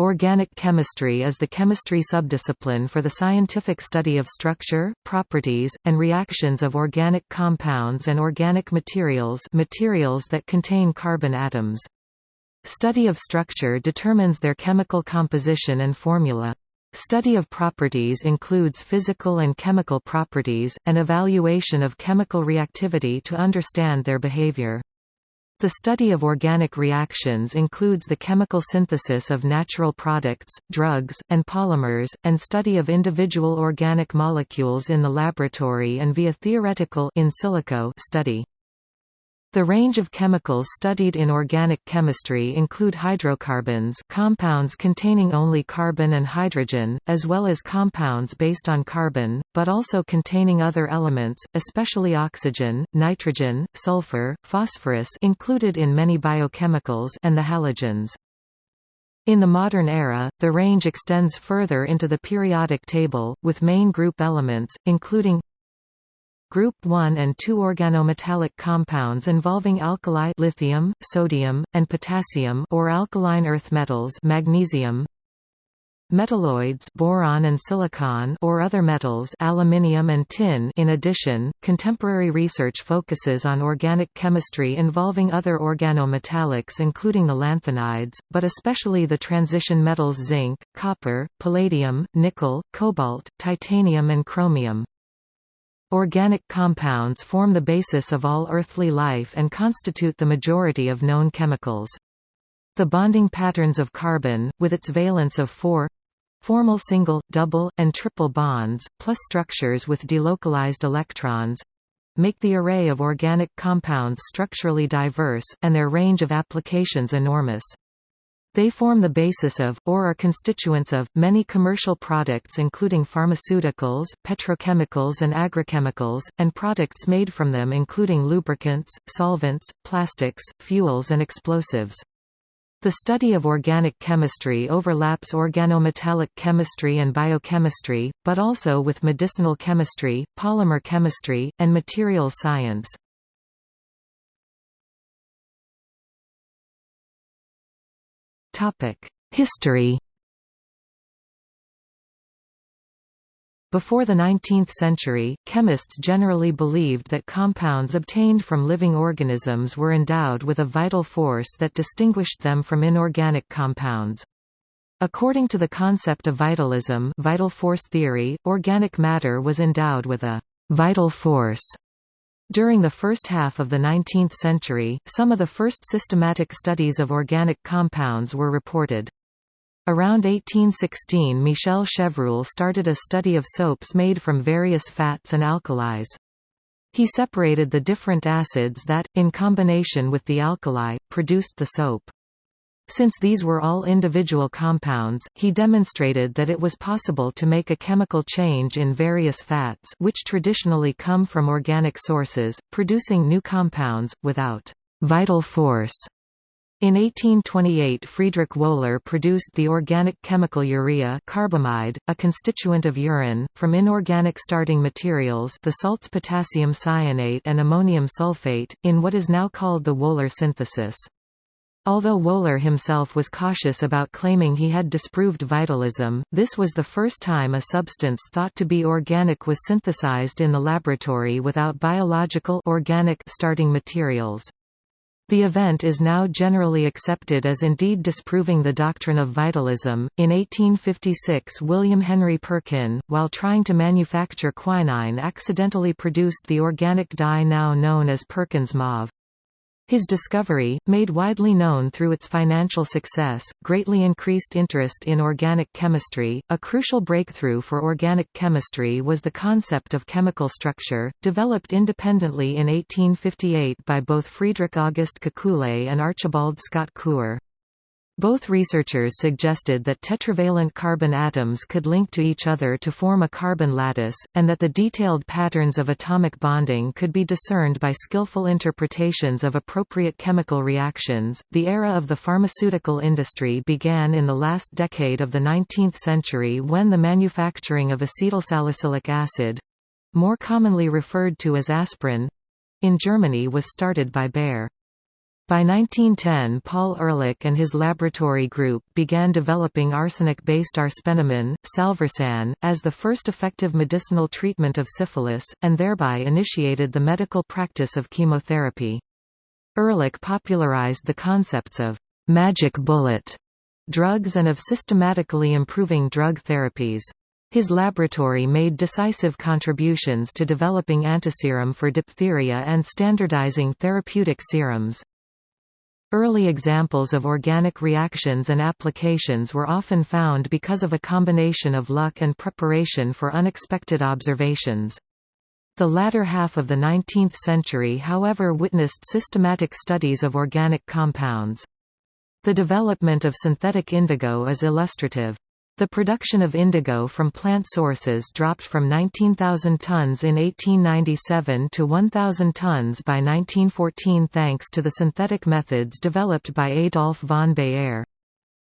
Organic chemistry is the chemistry subdiscipline for the scientific study of structure, properties, and reactions of organic compounds and organic materials materials that contain carbon atoms. Study of structure determines their chemical composition and formula. Study of properties includes physical and chemical properties, and evaluation of chemical reactivity to understand their behavior. The study of organic reactions includes the chemical synthesis of natural products, drugs, and polymers, and study of individual organic molecules in the laboratory and via theoretical in silico study. The range of chemicals studied in organic chemistry include hydrocarbons compounds containing only carbon and hydrogen, as well as compounds based on carbon, but also containing other elements, especially oxygen, nitrogen, sulfur, phosphorus included in many biochemicals and the halogens. In the modern era, the range extends further into the periodic table, with main group elements, including Group 1 and 2 organometallic compounds involving alkali lithium, sodium, and potassium or alkaline earth metals magnesium, metalloids boron and silicon or other metals aluminium and tin. In addition contemporary research focuses on organic chemistry involving other organometallics including the lanthanides but especially the transition metals zinc copper palladium nickel cobalt titanium and chromium Organic compounds form the basis of all earthly life and constitute the majority of known chemicals. The bonding patterns of carbon, with its valence of four formal single, double, and triple bonds, plus structures with delocalized electrons make the array of organic compounds structurally diverse, and their range of applications enormous. They form the basis of, or are constituents of, many commercial products including pharmaceuticals, petrochemicals and agrochemicals, and products made from them including lubricants, solvents, plastics, fuels and explosives. The study of organic chemistry overlaps organometallic chemistry and biochemistry, but also with medicinal chemistry, polymer chemistry, and materials science. History Before the 19th century, chemists generally believed that compounds obtained from living organisms were endowed with a vital force that distinguished them from inorganic compounds. According to the concept of vitalism vital force theory, organic matter was endowed with a «vital force» During the first half of the 19th century, some of the first systematic studies of organic compounds were reported. Around 1816 Michel Chevreul started a study of soaps made from various fats and alkalis. He separated the different acids that, in combination with the alkali, produced the soap. Since these were all individual compounds, he demonstrated that it was possible to make a chemical change in various fats which traditionally come from organic sources, producing new compounds, without «vital force». In 1828 Friedrich Wöhler produced the organic chemical urea carbamide, a constituent of urine, from inorganic starting materials the salts potassium cyanate and ammonium sulfate, in what is now called the Wöhler synthesis. Although Wöhler himself was cautious about claiming he had disproved vitalism, this was the first time a substance thought to be organic was synthesized in the laboratory without biological organic starting materials. The event is now generally accepted as indeed disproving the doctrine of vitalism. In 1856, William Henry Perkin, while trying to manufacture quinine, accidentally produced the organic dye now known as Perkin's mauve. His discovery, made widely known through its financial success, greatly increased interest in organic chemistry. A crucial breakthrough for organic chemistry was the concept of chemical structure, developed independently in 1858 by both Friedrich August Kekule and Archibald Scott Couper. Both researchers suggested that tetravalent carbon atoms could link to each other to form a carbon lattice, and that the detailed patterns of atomic bonding could be discerned by skillful interpretations of appropriate chemical reactions. The era of the pharmaceutical industry began in the last decade of the 19th century when the manufacturing of acetylsalicylic acid more commonly referred to as aspirin in Germany was started by Bayer. By 1910 Paul Ehrlich and his laboratory group began developing arsenic-based arsphenamine, salvarsan, as the first effective medicinal treatment of syphilis, and thereby initiated the medical practice of chemotherapy. Ehrlich popularized the concepts of «magic bullet» drugs and of systematically improving drug therapies. His laboratory made decisive contributions to developing antiserum for diphtheria and standardizing therapeutic serums. Early examples of organic reactions and applications were often found because of a combination of luck and preparation for unexpected observations. The latter half of the 19th century however witnessed systematic studies of organic compounds. The development of synthetic indigo is illustrative. The production of indigo from plant sources dropped from 19,000 tons in 1897 to 1,000 tons by 1914 thanks to the synthetic methods developed by Adolf von Baeyer.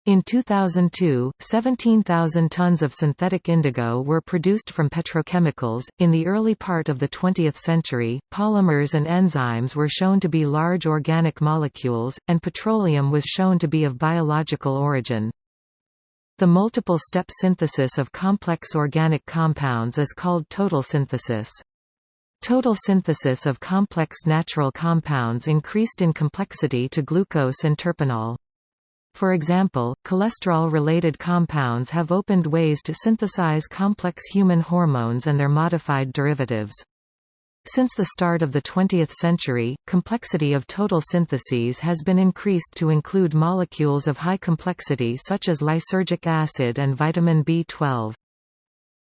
In 2002, 17,000 tons of synthetic indigo were produced from petrochemicals. In the early part of the 20th century, polymers and enzymes were shown to be large organic molecules, and petroleum was shown to be of biological origin. The multiple-step synthesis of complex organic compounds is called total synthesis. Total synthesis of complex natural compounds increased in complexity to glucose and terpineol. For example, cholesterol-related compounds have opened ways to synthesize complex human hormones and their modified derivatives. Since the start of the 20th century, complexity of total syntheses has been increased to include molecules of high complexity such as lysergic acid and vitamin B12.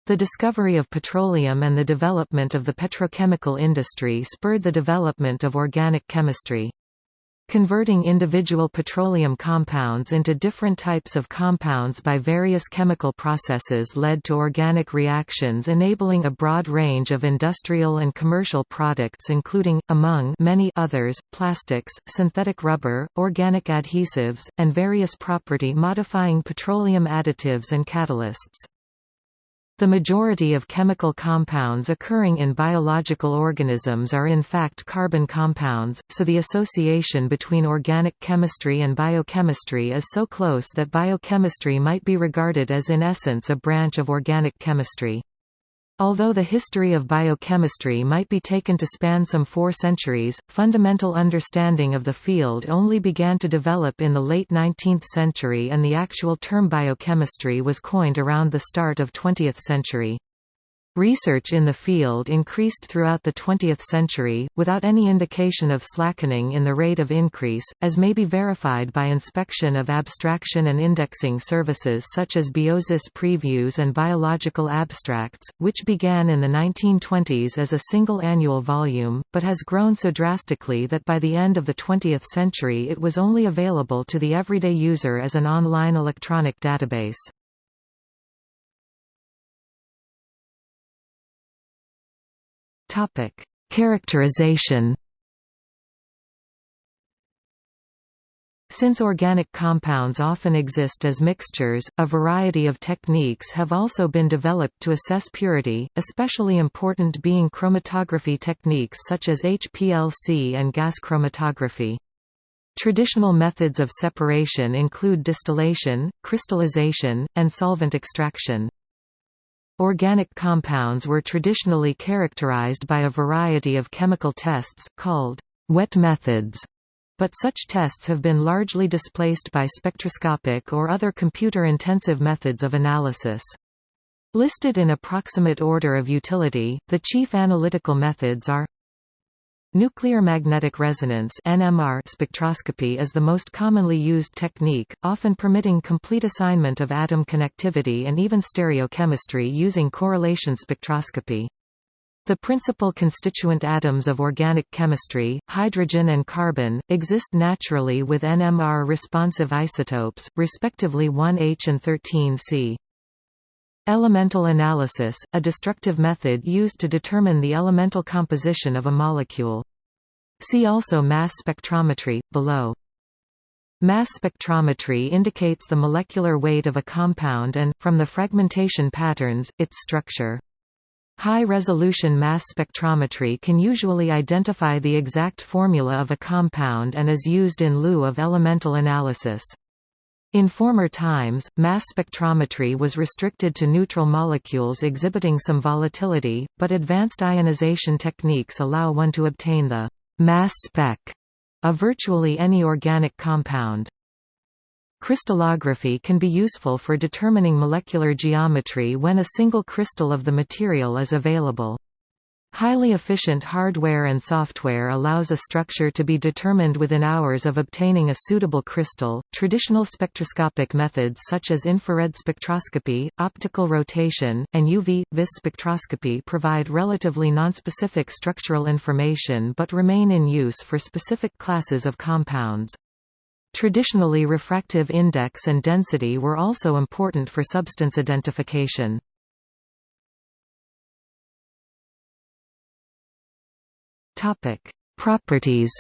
The discovery of petroleum and the development of the petrochemical industry spurred the development of organic chemistry. Converting individual petroleum compounds into different types of compounds by various chemical processes led to organic reactions enabling a broad range of industrial and commercial products including, among many others, plastics, synthetic rubber, organic adhesives, and various property-modifying petroleum additives and catalysts. The majority of chemical compounds occurring in biological organisms are in fact carbon compounds, so the association between organic chemistry and biochemistry is so close that biochemistry might be regarded as in essence a branch of organic chemistry. Although the history of biochemistry might be taken to span some four centuries, fundamental understanding of the field only began to develop in the late 19th century and the actual term biochemistry was coined around the start of 20th century. Research in the field increased throughout the 20th century, without any indication of slackening in the rate of increase, as may be verified by inspection of abstraction and indexing services such as Biosis Previews and Biological Abstracts, which began in the 1920s as a single annual volume, but has grown so drastically that by the end of the 20th century it was only available to the everyday user as an online electronic database. Topic: Characterization. Since organic compounds often exist as mixtures, a variety of techniques have also been developed to assess purity, especially important being chromatography techniques such as HPLC and gas chromatography. Traditional methods of separation include distillation, crystallization, and solvent extraction. Organic compounds were traditionally characterized by a variety of chemical tests, called wet methods, but such tests have been largely displaced by spectroscopic or other computer-intensive methods of analysis. Listed in approximate order of utility, the chief analytical methods are Nuclear magnetic resonance (NMR) spectroscopy is the most commonly used technique, often permitting complete assignment of atom connectivity and even stereochemistry using correlation spectroscopy. The principal constituent atoms of organic chemistry, hydrogen and carbon, exist naturally with NMR-responsive isotopes, respectively 1H and 13C. Elemental analysis, a destructive method used to determine the elemental composition of a molecule. See also mass spectrometry, below. Mass spectrometry indicates the molecular weight of a compound and, from the fragmentation patterns, its structure. High-resolution mass spectrometry can usually identify the exact formula of a compound and is used in lieu of elemental analysis. In former times, mass spectrometry was restricted to neutral molecules exhibiting some volatility, but advanced ionization techniques allow one to obtain the mass spec of virtually any organic compound. Crystallography can be useful for determining molecular geometry when a single crystal of the material is available. Highly efficient hardware and software allows a structure to be determined within hours of obtaining a suitable crystal. Traditional spectroscopic methods such as infrared spectroscopy, optical rotation, and UV vis spectroscopy provide relatively nonspecific structural information but remain in use for specific classes of compounds. Traditionally refractive index and density were also important for substance identification. Properties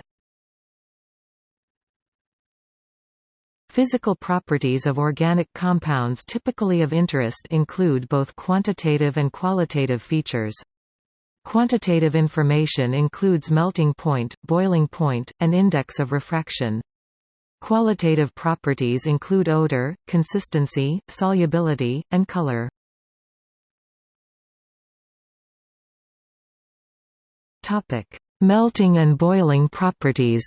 Physical properties of organic compounds typically of interest include both quantitative and qualitative features. Quantitative information includes melting point, boiling point, and index of refraction. Qualitative properties include odor, consistency, solubility, and color. Topic: Melting and boiling properties.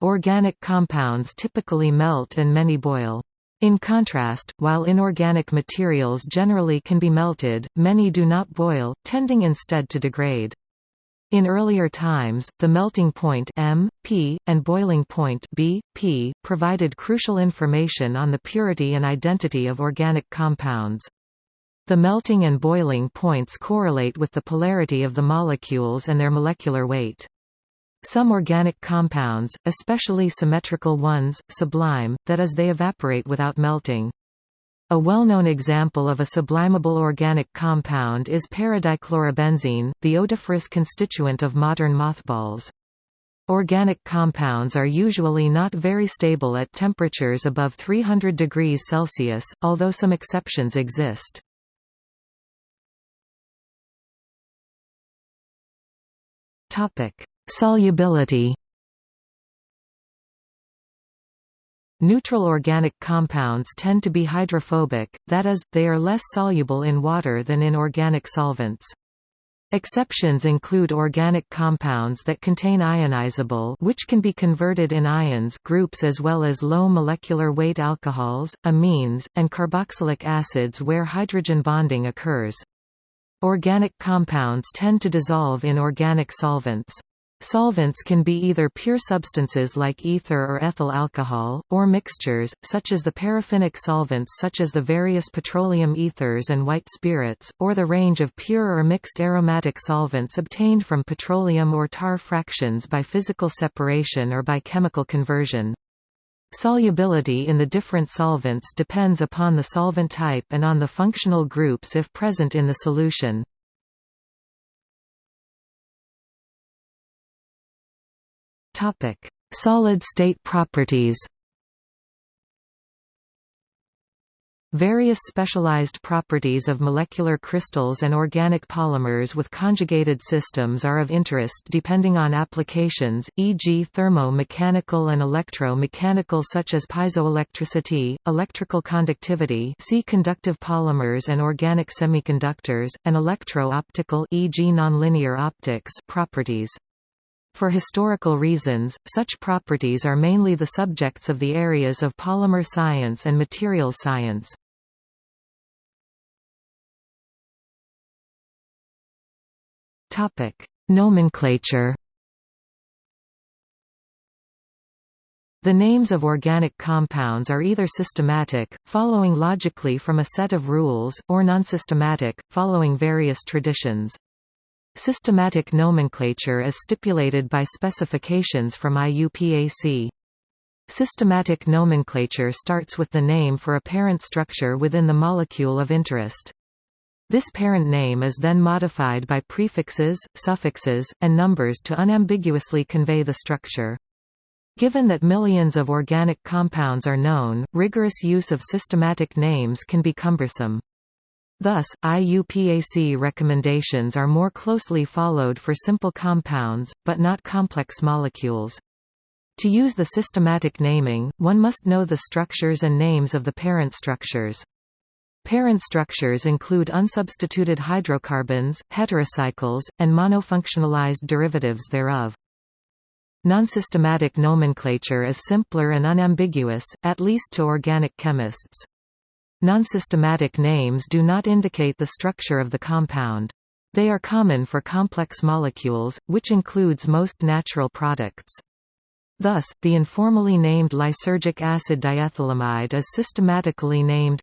Organic compounds typically melt and many boil. In contrast, while inorganic materials generally can be melted, many do not boil, tending instead to degrade. In earlier times, the melting point M, P, and boiling point B, P, provided crucial information on the purity and identity of organic compounds. The melting and boiling points correlate with the polarity of the molecules and their molecular weight. Some organic compounds, especially symmetrical ones, sublime, that is they evaporate without melting. A well-known example of a sublimable organic compound is paradichlorobenzene, the odoriferous constituent of modern mothballs. Organic compounds are usually not very stable at temperatures above 300 degrees Celsius, although some exceptions exist. Solubility Neutral organic compounds tend to be hydrophobic, that is, they are less soluble in water than in organic solvents. Exceptions include organic compounds that contain ionizable which can be converted in ions groups as well as low molecular weight alcohols, amines, and carboxylic acids where hydrogen bonding occurs. Organic compounds tend to dissolve in organic solvents. Solvents can be either pure substances like ether or ethyl alcohol, or mixtures, such as the paraffinic solvents such as the various petroleum ethers and white spirits, or the range of pure or mixed aromatic solvents obtained from petroleum or tar fractions by physical separation or by chemical conversion. Solubility in the different solvents depends upon the solvent type and on the functional groups if present in the solution. Topic: Solid-state properties. Various specialized properties of molecular crystals and organic polymers with conjugated systems are of interest depending on applications, e.g. thermo-mechanical and electro-mechanical such as piezoelectricity, electrical conductivity see conductive polymers and organic semiconductors, and electro-optical e.g. nonlinear optics properties. For historical reasons, such properties are mainly the subjects of the areas of polymer science and materials science. Nomenclature. The names of organic compounds are either systematic, following logically from a set of rules, or non-systematic, following various traditions. Systematic nomenclature is stipulated by specifications from IUPAC. Systematic nomenclature starts with the name for a parent structure within the molecule of interest. This parent name is then modified by prefixes, suffixes, and numbers to unambiguously convey the structure. Given that millions of organic compounds are known, rigorous use of systematic names can be cumbersome. Thus, IUPAC recommendations are more closely followed for simple compounds, but not complex molecules. To use the systematic naming, one must know the structures and names of the parent structures. Parent structures include unsubstituted hydrocarbons, heterocycles, and monofunctionalized derivatives thereof. Nonsystematic nomenclature is simpler and unambiguous, at least to organic chemists. Nonsystematic names do not indicate the structure of the compound. They are common for complex molecules, which includes most natural products. Thus, the informally named lysergic acid diethylamide is systematically named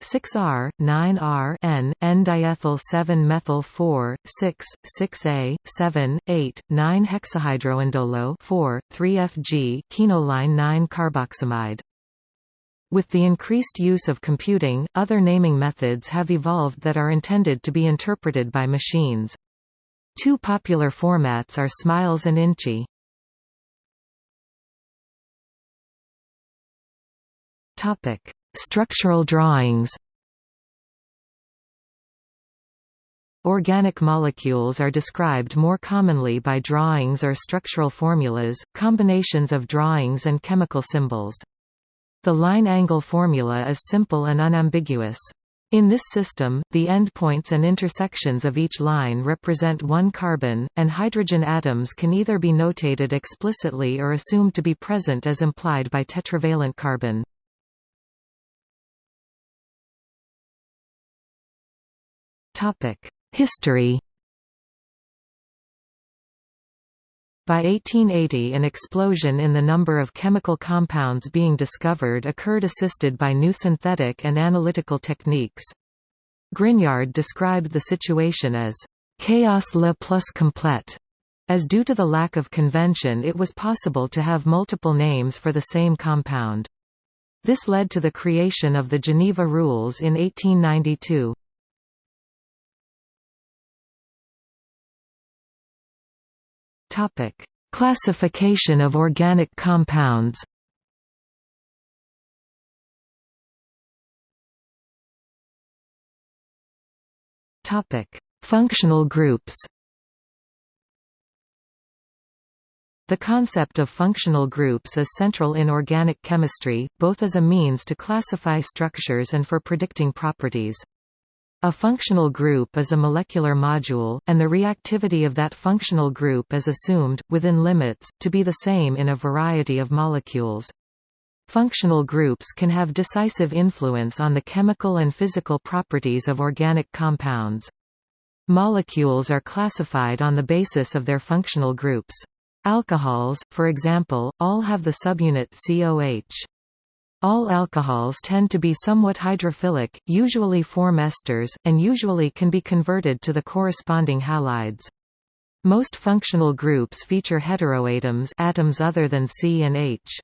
6R, 9R N, N-diethyl 7-methyl 4, 6, 6A, 7, 8, 9 hexahydroindolo 4, 3FG quinoline 9 carboxamide. With the increased use of computing, other naming methods have evolved that are intended to be interpreted by machines. Two popular formats are SMILES and INCHI. Topic: Structural drawings. Organic molecules are described more commonly by drawings or structural formulas, combinations of drawings and chemical symbols. The line-angle formula is simple and unambiguous. In this system, the endpoints and intersections of each line represent one carbon, and hydrogen atoms can either be notated explicitly or assumed to be present as implied by tetravalent carbon. History By 1880 an explosion in the number of chemical compounds being discovered occurred assisted by new synthetic and analytical techniques. Grignard described the situation as «chaos le plus complète», as due to the lack of convention it was possible to have multiple names for the same compound. This led to the creation of the Geneva Rules in 1892. Topic: Classification of organic compounds. Topic: Functional groups. The concept of functional groups is central in organic chemistry, both as a means to classify structures and for predicting properties. A functional group is a molecular module, and the reactivity of that functional group is assumed, within limits, to be the same in a variety of molecules. Functional groups can have decisive influence on the chemical and physical properties of organic compounds. Molecules are classified on the basis of their functional groups. Alcohols, for example, all have the subunit COH. All alcohols tend to be somewhat hydrophilic, usually form esters, and usually can be converted to the corresponding halides. Most functional groups feature heteroatoms atoms other than C and H.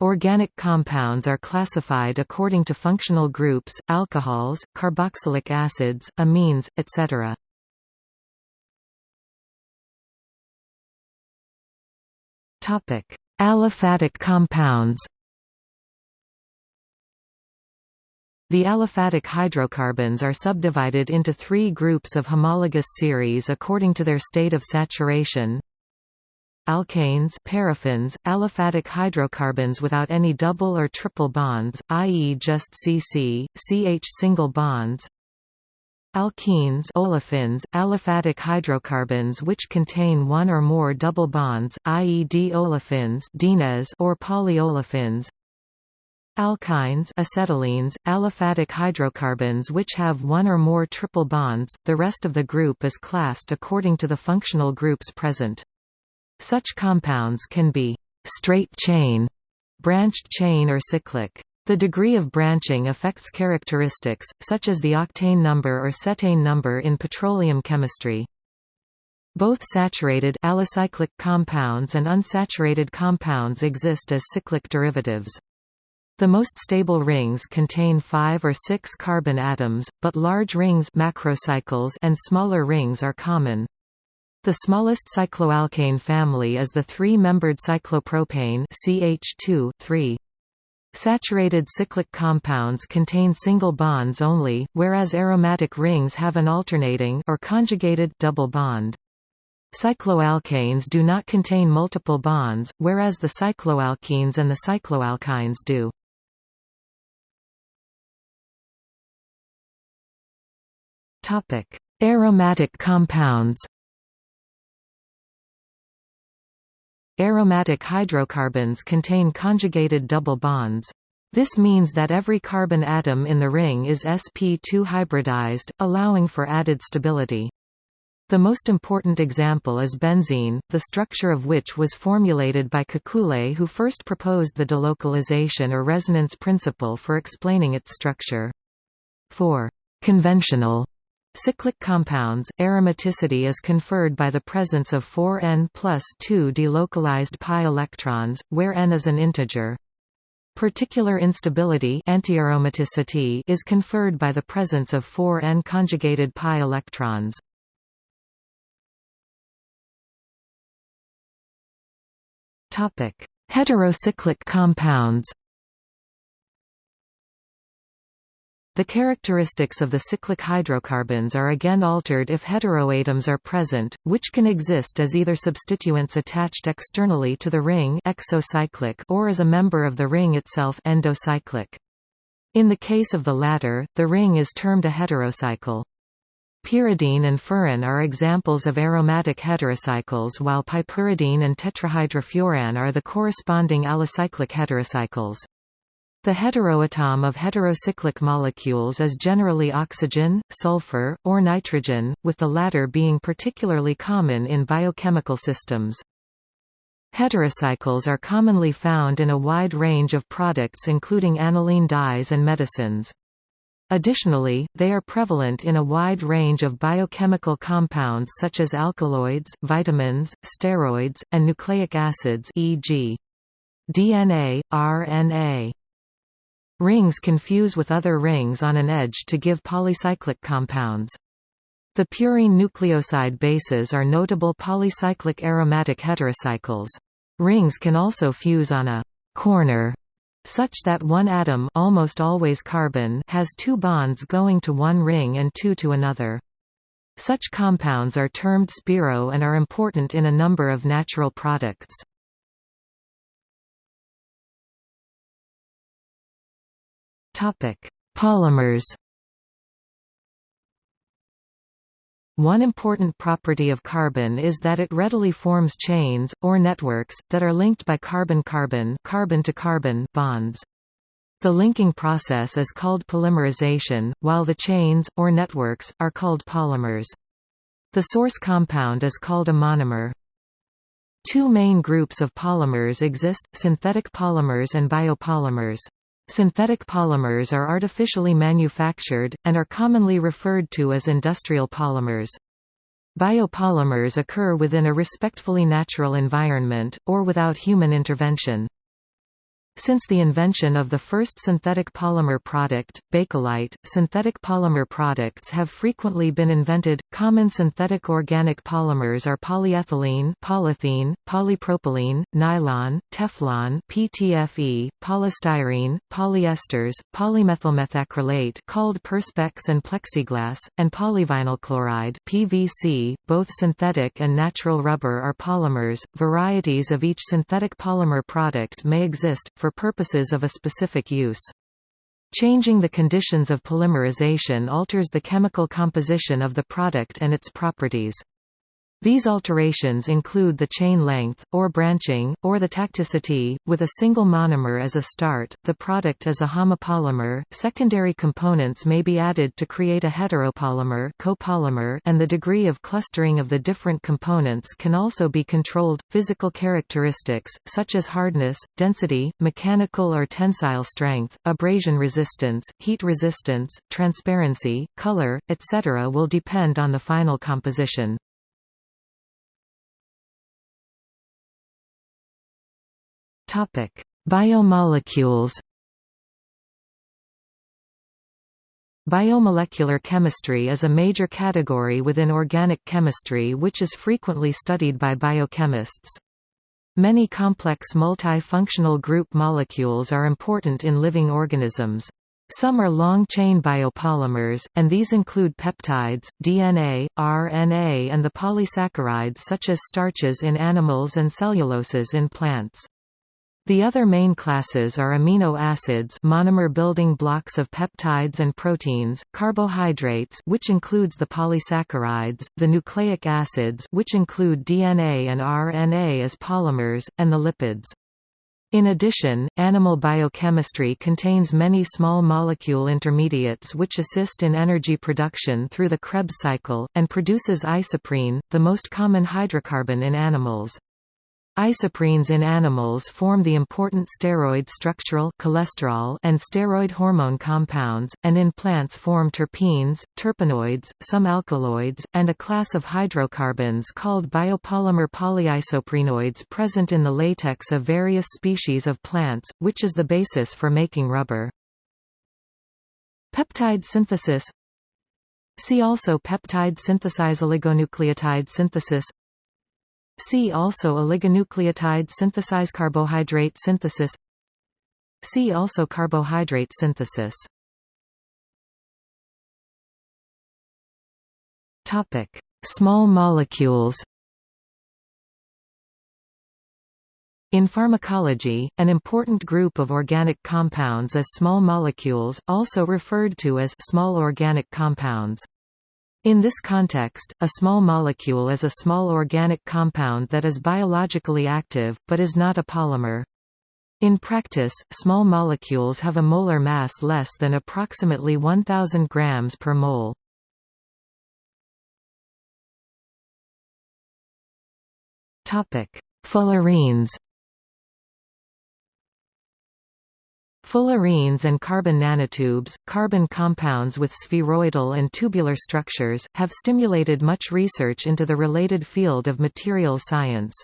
Organic compounds are classified according to functional groups, alcohols, carboxylic acids, amines, etc. Aliphatic compounds The aliphatic hydrocarbons are subdivided into three groups of homologous series according to their state of saturation. Alkanes paraffins, aliphatic hydrocarbons without any double or triple bonds, i.e. just CC, CH single bonds. Alkenes olefins, aliphatic hydrocarbons which contain one or more double bonds, i.e. D-olefins or polyolefins. Alkynes acetylenes, aliphatic hydrocarbons which have one or more triple bonds, the rest of the group is classed according to the functional groups present. Such compounds can be straight chain, branched chain or cyclic. The degree of branching affects characteristics, such as the octane number or cetane number in petroleum chemistry. Both saturated alicyclic compounds and unsaturated compounds exist as cyclic derivatives. The most stable rings contain five or six carbon atoms, but large rings macrocycles and smaller rings are common. The smallest cycloalkane family is the three-membered cyclopropane CH2 3. Saturated cyclic compounds contain single bonds only, whereas aromatic rings have an alternating or conjugated double bond. Cycloalkanes do not contain multiple bonds, whereas the cycloalkenes and the cycloalkynes do. Topic: Aromatic compounds. Aromatic hydrocarbons contain conjugated double bonds. This means that every carbon atom in the ring is sp2 hybridized, allowing for added stability. The most important example is benzene, the structure of which was formulated by Kekulé who first proposed the delocalization or resonance principle for explaining its structure. For conventional Cyclic compounds, aromaticity is conferred by the presence of 4 n plus 2 delocalized pi electrons, where n is an integer. Particular instability antiaromaticity is conferred by the presence of 4 n conjugated pi electrons. Heterocyclic compounds The characteristics of the cyclic hydrocarbons are again altered if heteroatoms are present, which can exist as either substituents attached externally to the ring exocyclic or as a member of the ring itself endocyclic. In the case of the latter, the ring is termed a heterocycle. Pyridine and furan are examples of aromatic heterocycles while piperidine and tetrahydrofuran are the corresponding alicyclic heterocycles. The heteroatom of heterocyclic molecules is generally oxygen, sulfur, or nitrogen, with the latter being particularly common in biochemical systems. Heterocycles are commonly found in a wide range of products including aniline dyes and medicines. Additionally, they are prevalent in a wide range of biochemical compounds such as alkaloids, vitamins, steroids, and nucleic acids e.g. DNA, RNA. Rings can fuse with other rings on an edge to give polycyclic compounds. The purine nucleoside bases are notable polycyclic aromatic heterocycles. Rings can also fuse on a corner such that one atom almost always carbon has two bonds going to one ring and two to another. Such compounds are termed spiro and are important in a number of natural products. Topic: Polymers. One important property of carbon is that it readily forms chains, or networks, that are linked by carbon-carbon carbon-to-carbon bonds. The linking process is called polymerization, while the chains, or networks, are called polymers. The source compound is called a monomer. Two main groups of polymers exist, synthetic polymers and biopolymers. Synthetic polymers are artificially manufactured, and are commonly referred to as industrial polymers. Biopolymers occur within a respectfully natural environment, or without human intervention. Since the invention of the first synthetic polymer product, Bakelite, synthetic polymer products have frequently been invented. Common synthetic organic polymers are polyethylene, polythene, polypropylene, nylon, Teflon, PTFE, polystyrene, polyesters, polymethylmethacrylate called perspex and plexiglass, and polyvinyl chloride (PVC). Both synthetic and natural rubber are polymers. Varieties of each synthetic polymer product may exist for purposes of a specific use. Changing the conditions of polymerization alters the chemical composition of the product and its properties. These alterations include the chain length, or branching, or the tacticity, with a single monomer as a start, the product as a homopolymer, secondary components may be added to create a heteropolymer copolymer and the degree of clustering of the different components can also be controlled. Physical characteristics, such as hardness, density, mechanical or tensile strength, abrasion resistance, heat resistance, transparency, color, etc. will depend on the final composition. Topic: Biomolecules. Biomolecular chemistry is a major category within organic chemistry which is frequently studied by biochemists. Many complex multi-functional group molecules are important in living organisms. Some are long-chain biopolymers, and these include peptides, DNA, RNA and the polysaccharides such as starches in animals and celluloses in plants. The other main classes are amino acids monomer building blocks of peptides and proteins, carbohydrates which includes the polysaccharides, the nucleic acids which include DNA and RNA as polymers, and the lipids. In addition, animal biochemistry contains many small molecule intermediates which assist in energy production through the Krebs cycle, and produces isoprene, the most common hydrocarbon in animals. Isoprenes in animals form the important steroid structural cholesterol and steroid hormone compounds, and in plants form terpenes, terpenoids, some alkaloids, and a class of hydrocarbons called biopolymer polyisoprenoids present in the latex of various species of plants, which is the basis for making rubber. Peptide synthesis See also peptide synthesize oligonucleotide synthesis See also oligonucleotide synthesize carbohydrate synthesis See also carbohydrate synthesis Topic: Small molecules. In pharmacology, an important group of organic compounds is small molecules, also referred to as small organic compounds. In this context, a small molecule is a small organic compound that is biologically active, but is not a polymer. In practice, small molecules have a molar mass less than approximately 1000 grams per mole. Topic: Fullerenes Fullerenes and carbon nanotubes, carbon compounds with spheroidal and tubular structures, have stimulated much research into the related field of material science.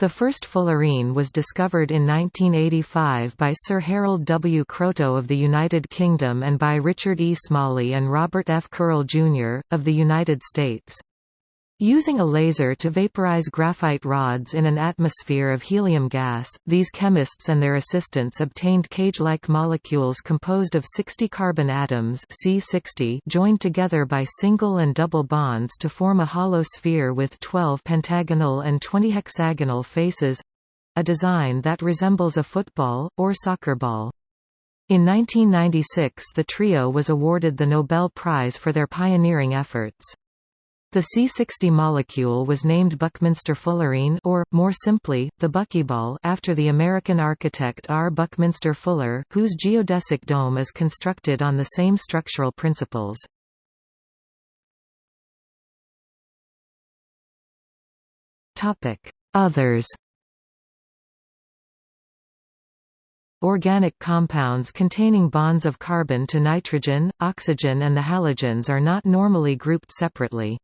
The first fullerene was discovered in 1985 by Sir Harold W. Kroto of the United Kingdom and by Richard E. Smalley and Robert F. Curl, Jr., of the United States. Using a laser to vaporize graphite rods in an atmosphere of helium gas, these chemists and their assistants obtained cage-like molecules composed of 60 carbon atoms C60 joined together by single and double bonds to form a hollow sphere with 12 pentagonal and 20 hexagonal faces—a design that resembles a football, or soccer ball. In 1996 the trio was awarded the Nobel Prize for their pioneering efforts. The C60 molecule was named Buckminster fullerene or, more simply, the buckyball after the American architect R. Buckminster Fuller, whose geodesic dome is constructed on the same structural principles. Others Organic compounds containing bonds of carbon to nitrogen, oxygen and the halogens are not normally grouped separately.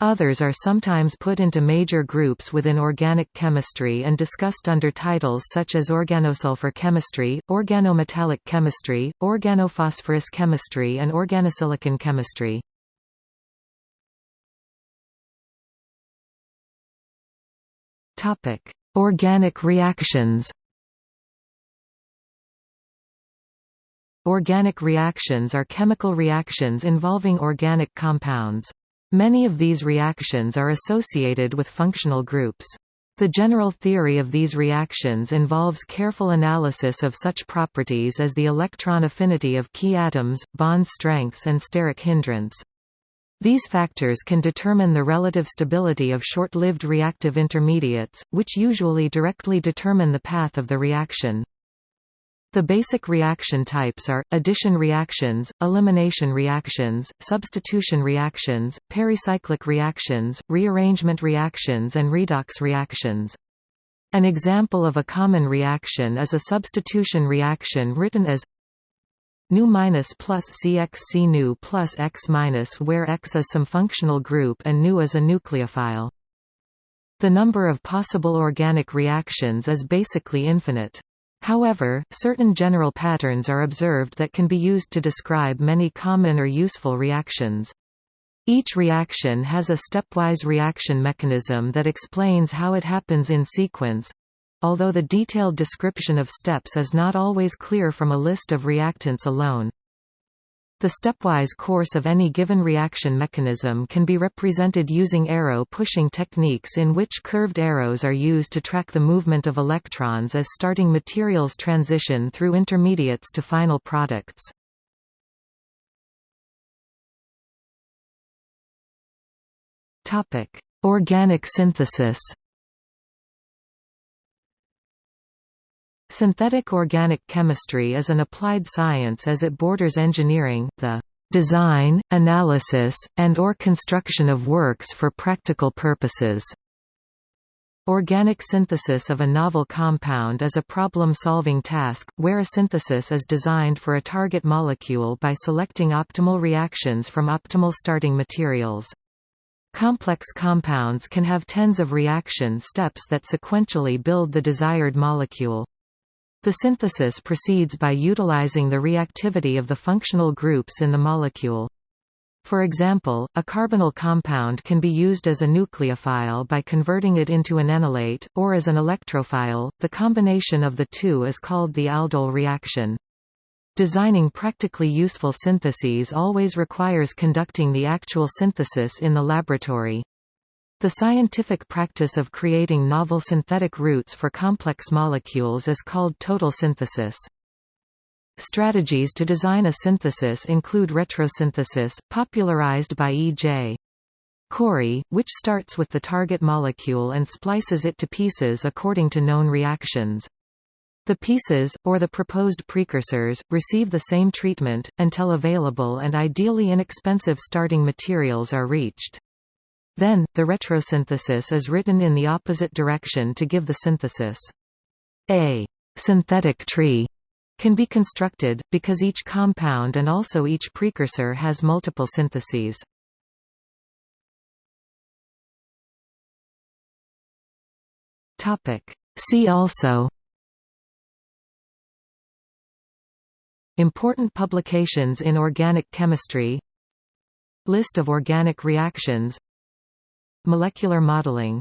Others are sometimes put into major groups within organic chemistry and discussed under titles such as organosulfur chemistry, organometallic chemistry, organophosphorus chemistry and organosilicon chemistry. Topic: Organic reactions Organic reactions are chemical reactions involving organic compounds. Many of these reactions are associated with functional groups. The general theory of these reactions involves careful analysis of such properties as the electron affinity of key atoms, bond strengths and steric hindrance. These factors can determine the relative stability of short-lived reactive intermediates, which usually directly determine the path of the reaction. The basic reaction types are, addition reactions, elimination reactions, substitution reactions, pericyclic reactions, rearrangement reactions and redox reactions. An example of a common reaction is a substitution reaction written as nu minus plus cx nu plus x minus where x is some functional group and nu is a nucleophile. The number of possible organic reactions is basically infinite. However, certain general patterns are observed that can be used to describe many common or useful reactions. Each reaction has a stepwise reaction mechanism that explains how it happens in sequence, although the detailed description of steps is not always clear from a list of reactants alone. The stepwise course of any given reaction mechanism can be represented using arrow pushing techniques in which curved arrows are used to track the movement of electrons as starting materials transition through intermediates to final products. Organic synthesis. Synthetic organic chemistry is an applied science as it borders engineering, the design, analysis, and or construction of works for practical purposes. Organic synthesis of a novel compound is a problem-solving task, where a synthesis is designed for a target molecule by selecting optimal reactions from optimal starting materials. Complex compounds can have tens of reaction steps that sequentially build the desired molecule. The synthesis proceeds by utilizing the reactivity of the functional groups in the molecule. For example, a carbonyl compound can be used as a nucleophile by converting it into an enolate, or as an electrophile. The combination of the two is called the aldol reaction. Designing practically useful syntheses always requires conducting the actual synthesis in the laboratory. The scientific practice of creating novel synthetic routes for complex molecules is called total synthesis. Strategies to design a synthesis include retrosynthesis, popularized by E.J. Corey, which starts with the target molecule and splices it to pieces according to known reactions. The pieces, or the proposed precursors, receive the same treatment, until available and ideally inexpensive starting materials are reached. Then, the retrosynthesis is written in the opposite direction to give the synthesis. A synthetic tree can be constructed, because each compound and also each precursor has multiple syntheses. See also Important publications in organic chemistry List of organic reactions Molecular modeling